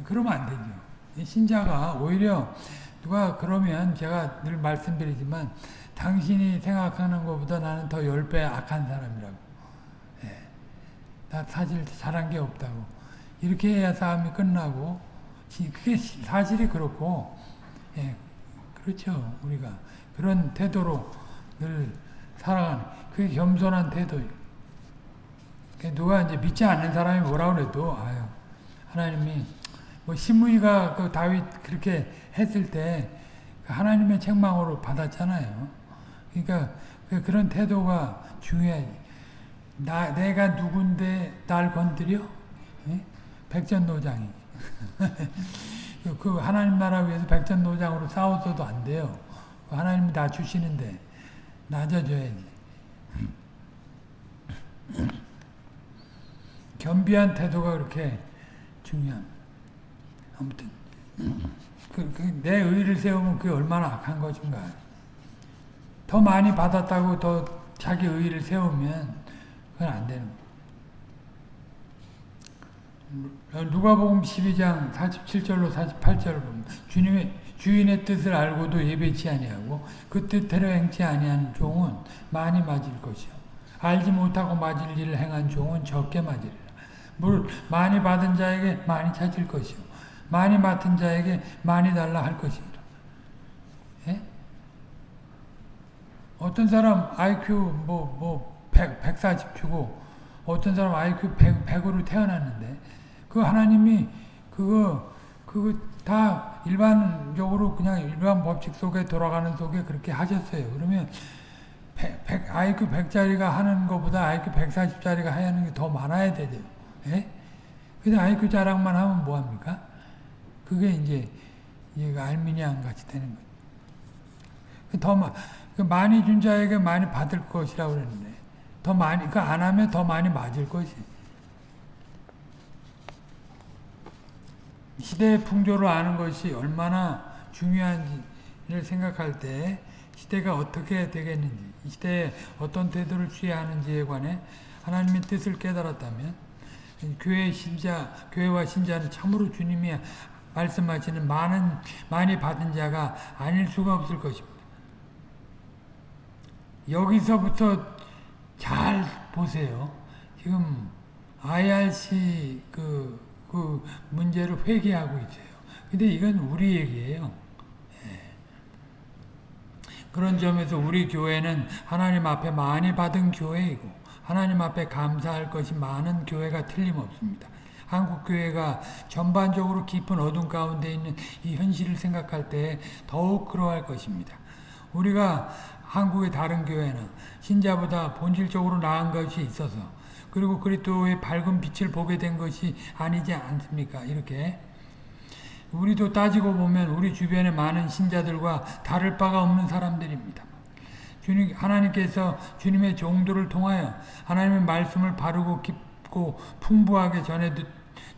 그러면 안 되죠. 신자가 오히려 누가 그러면 제가 늘 말씀드리지만 당신이 생각하는 것보다 나는 더열배 악한 사람이라고. 예. 나 사실 잘한 게 없다고. 이렇게 해야 싸움이 끝나고 그게 사실이 그렇고 예. 그렇죠. 우리가 그런 태도로 늘 살아가는 그게 겸손한 태도예요. 누가 이제 믿지 않는 사람이 뭐라 그래도 아유 하나님이 뭐 시므이가 그 다윗 그렇게 했을 때 하나님의 책망으로 받았잖아요. 그러니까 그런 태도가 중요해. 나 내가 누군데 날 건드려? 예? 백전노장이. [laughs] 그 하나님 나라 위해서 백전노장으로 싸웠어도 안 돼요. 하나님이 나 주시는데 낮아져야지. 겸비한 태도가 그렇게 중요한. 아무튼 그, 그, 내 의를 세우면 그게 얼마나 악한 것인가. 더 많이 받았다고 더 자기 의를 세우면 그건 안 되는 거. 누가복음 12장 47절로 48절을 보면 주님의 주인의 뜻을 알고도 예배치 아니하고 그 뜻대로 행치 아니한 종은 많이 맞을 것이요 알지 못하고 맞을 일을 행한 종은 적게 맞으리라. 물 많이 받은 자에게 많이 찾을 것이요 많이 맡은 자에게 많이 달라 할 것이라. 예? 어떤 사람 IQ 뭐뭐 100, 140 주고 어떤 사람 IQ 100, 100으로 태어났는데 그 하나님이 그거 그거 다 일반적으로 그냥 일반 법칙 속에 돌아가는 속에 그렇게 하셨어요. 그러면 100, 100, IQ 100짜리가 하는 것보다 IQ 140짜리가 하는 게 더 많아야 되죠. 예? 근데 IQ 자랑만 하면 뭐합니까? 그게 이제 얘가 알미니안 같이 되는 거죠. 그더 마, 그 많이 준 자에게 많이 받을 것이라고 그랬는데 더 많이 그 안 하면 더 많이 맞을 것이. 시대의 풍조를 아는 것이 얼마나 중요한지를 생각할 때 시대가 어떻게 되겠는지, 이 시대에 어떤 태도를 취해야 하는지에 관해 하나님의 뜻을 깨달았다면 교회 신자, 교회와 신자는 참으로 주님이 말씀하시는 많은 많이 받은 자가 아닐 수가 없을 것입니다. 여기서부터 잘 보세요. 지금 IRC 그, 그 문제를 회개하고 있어요. 근데 이건 우리 얘기예요. 예. 그런 점에서 우리 교회는 하나님 앞에 많이 받은 교회이고 하나님 앞에 감사할 것이 많은 교회가 틀림없습니다. 한국 교회가 전반적으로 깊은 어둠 가운데 있는 이 현실을 생각할 때 더욱 그러할 것입니다. 우리가 한국의 다른 교회는 신자보다 본질적으로 나은 것이 있어서 그리고 그리스도의 밝은 빛을 보게 된 것이 아니지 않습니까? 이렇게 우리도 따지고 보면 우리 주변의 많은 신자들과 다를 바가 없는 사람들입니다. 주님, 하나님께서 주님의 종도를 통하여 하나님의 말씀을 바르고 깊고 풍부하게 전해도,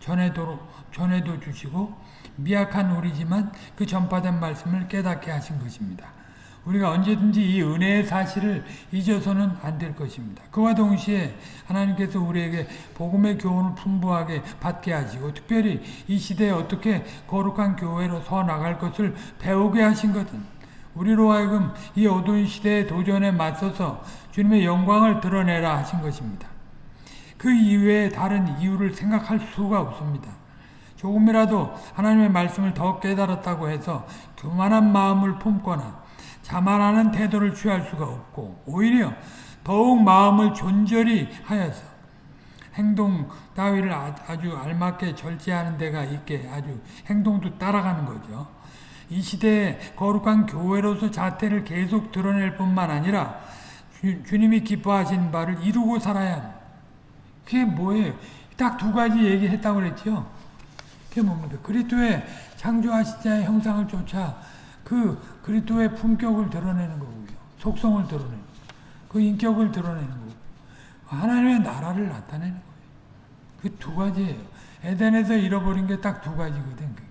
전해도, 전해도 주시고 미약한 우리지만 그 전파된 말씀을 깨닫게 하신 것입니다. 우리가 언제든지 이 은혜의 사실을 잊어서는 안 될 것입니다. 그와 동시에 하나님께서 우리에게 복음의 교훈을 풍부하게 받게 하시고 특별히 이 시대에 어떻게 거룩한 교회로 서 나갈 것을 배우게 하신 것은 우리로 하여금 이 어두운 시대의 도전에 맞서서 주님의 영광을 드러내라 하신 것입니다. 그 이외에 다른 이유를 생각할 수가 없습니다. 조금이라도 하나님의 말씀을 더 깨달았다고 해서 교만한 마음을 품거나 자만하는 태도를 취할 수가 없고 오히려 더욱 마음을 존절히 하여서 행동 따위를 아주 알맞게 절제하는 데가 있게 아주 행동도 따라가는 거죠. 이 시대에 거룩한 교회로서 자태를 계속 드러낼 뿐만 아니라 주, 님이 기뻐하신 바를 이루고 살아야 합니다. 그게 뭐예요? 딱 두 가지 얘기했다고 그랬죠. 그게 뭡니까? 그리스도의 창조하신 자의 형상을 쫓아 그 그리스도의 품격을 드러내는 거고요. 속성을 드러내는. 그 인격을 드러내는 거고. 하나님의 나라를 나타내는 거예요. 그 두 가지예요. 에덴에서 잃어버린 게 딱 두 가지거든, 그게.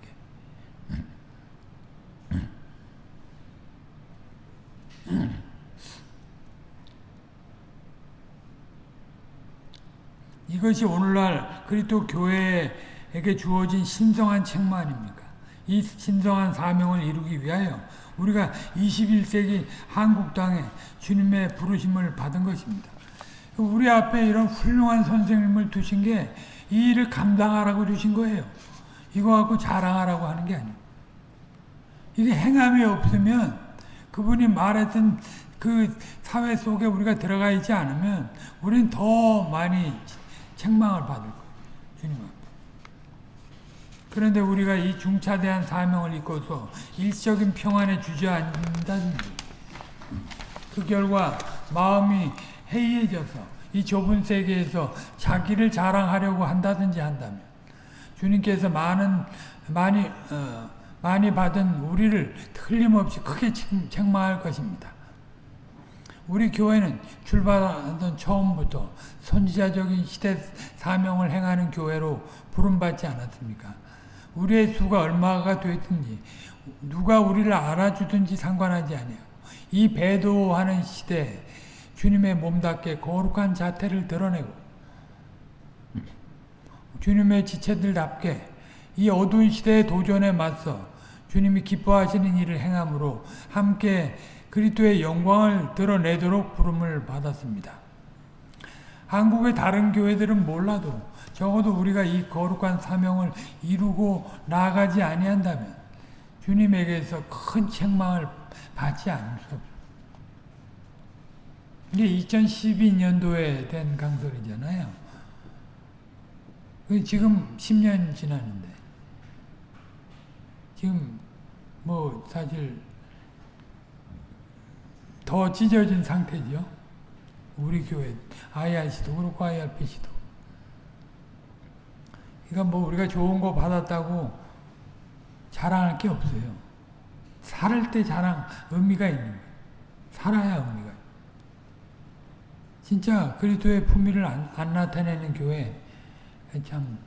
이것이 오늘날 그리스도 교회에게 주어진 신성한 책무 아닙니까? 이 신성한 사명을 이루기 위하여 우리가 21세기 한국 땅에 주님의 부르심을 받은 것입니다. 우리 앞에 이런 훌륭한 선생님을 두신 게 이 일을 감당하라고 주신 거예요. 이거 갖고 자랑하라고 하는 게 아니에요. 이게 행함이 없으면 그분이 말했던 그 사회 속에 우리가 들어가 있지 않으면 우린 더 많이 책망을 받을 거예요. 그런데 우리가 이 중차대한 사명을 잊고서 일적인 평안에 주저앉는다든지 그 결과 마음이 해이해져서 이 좁은 세계에서 자기를 자랑하려고 한다든지 한다면 주님께서 많은 많이 어, 많이 받은 우리를 틀림없이 크게 책망할 것입니다. 우리 교회는 출발하던 처음부터 선지자적인 시대 사명을 행하는 교회로 부름받지 않았습니까? 우리의 수가 얼마가 됐든지 누가 우리를 알아주든지 상관하지 아니하고 이 배도하는 시대에 주님의 몸답게 거룩한 자태를 드러내고 주님의 지체들답게 이 어두운 시대의 도전에 맞서 주님이 기뻐하시는 일을 행함으로 함께 그리스도의 영광을 드러내도록 부름을 받았습니다. 한국의 다른 교회들은 몰라도 적어도 우리가 이 거룩한 사명을 이루고 나가지 아니한다면 주님에게서 큰 책망을 받지 않을 수 없습니다. 이게 2012년도에 된 강설이잖아요. 지금 10년 지났는데 지금 뭐 사실 더 찢어진 상태죠. 우리 교회 IRC도 그렇고 IRPC도. 그러니까 뭐 우리가 좋은 거 받았다고 자랑할 게 없어요. 살을 때 자랑 의미가 있는 거예요. 살아야 의미가 진짜 그리스도의 품위를 안, 안 나타내는 교회 참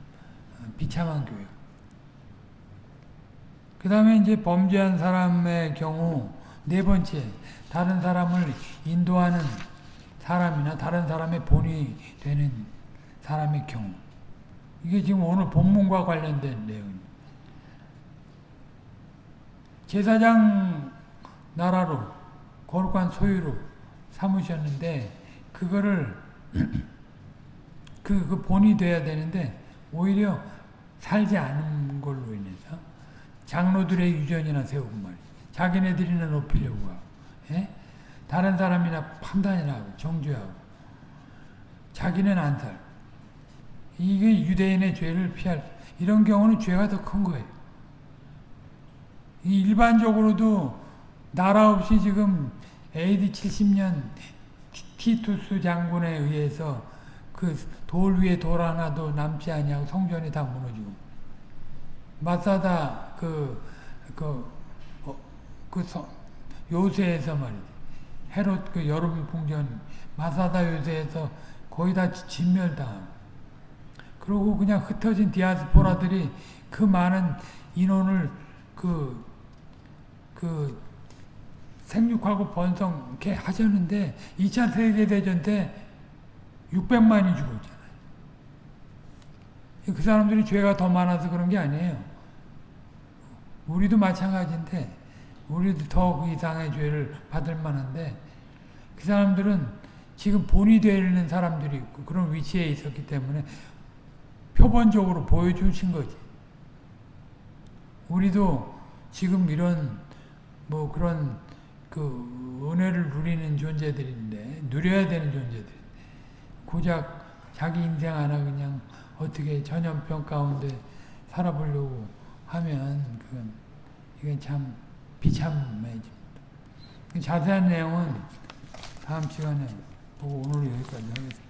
비참한 교회. 그 다음에 이제 범죄한 사람의 경우 네 번째 다른 사람을 인도하는 사람이나 다른 사람의 본이 되는 사람의 경우 이게 지금 오늘 본문과 관련된 내용입니다. 제사장 나라로 거룩한 소유로 삼으셨는데 그거를 [clears throat] 그, 그 본이 돼야 되는데 오히려 살지 않은 걸로 인해서 장로들의 유전이나 세우고 말이야. 자기네들이나 높이려고 하고 예? 다른 사람이나 판단이나 하고 정죄하고 자기는 안 살. 이게 유대인의 죄를 피할 이런 경우는 죄가 더 큰 거예요. 일반적으로도 나라 없이 지금 AD 70년 티투스 장군에 의해서 그 돌 위에 돌 하나도 남지 아니하고 성전이 다 무너지고 마사다 그, 그, 어, 그 서, 요새에서 말이지. 헤롯 그 여름 궁전 마사다 요새에서 거의 다 진멸당하고. 그리고 그냥 흩어진 디아스포라들이 그 많은 인원을 그, 그, 생육하고 번성케 하셨는데 2차 세계대전 때 600만이 죽었잖아요. 그 사람들이 죄가 더 많아서 그런 게 아니에요. 우리도 마찬가지인데 우리도 더 그 이상의 죄를 받을 만한데 그 사람들은 지금 본이 되는 사람들이 있고 그런 위치에 있었기 때문에 표본적으로 보여주신 거지. 우리도 지금 이런 뭐 그런 그 은혜를 누리는 존재들인데 누려야 되는 존재들. 고작 자기 인생 하나 그냥 어떻게 전염병 가운데 살아보려고 하면 그건 이건 참 비참해집니다. 자세한 내용은 다음 시간에 보고 오늘 여기까지 하겠습니다.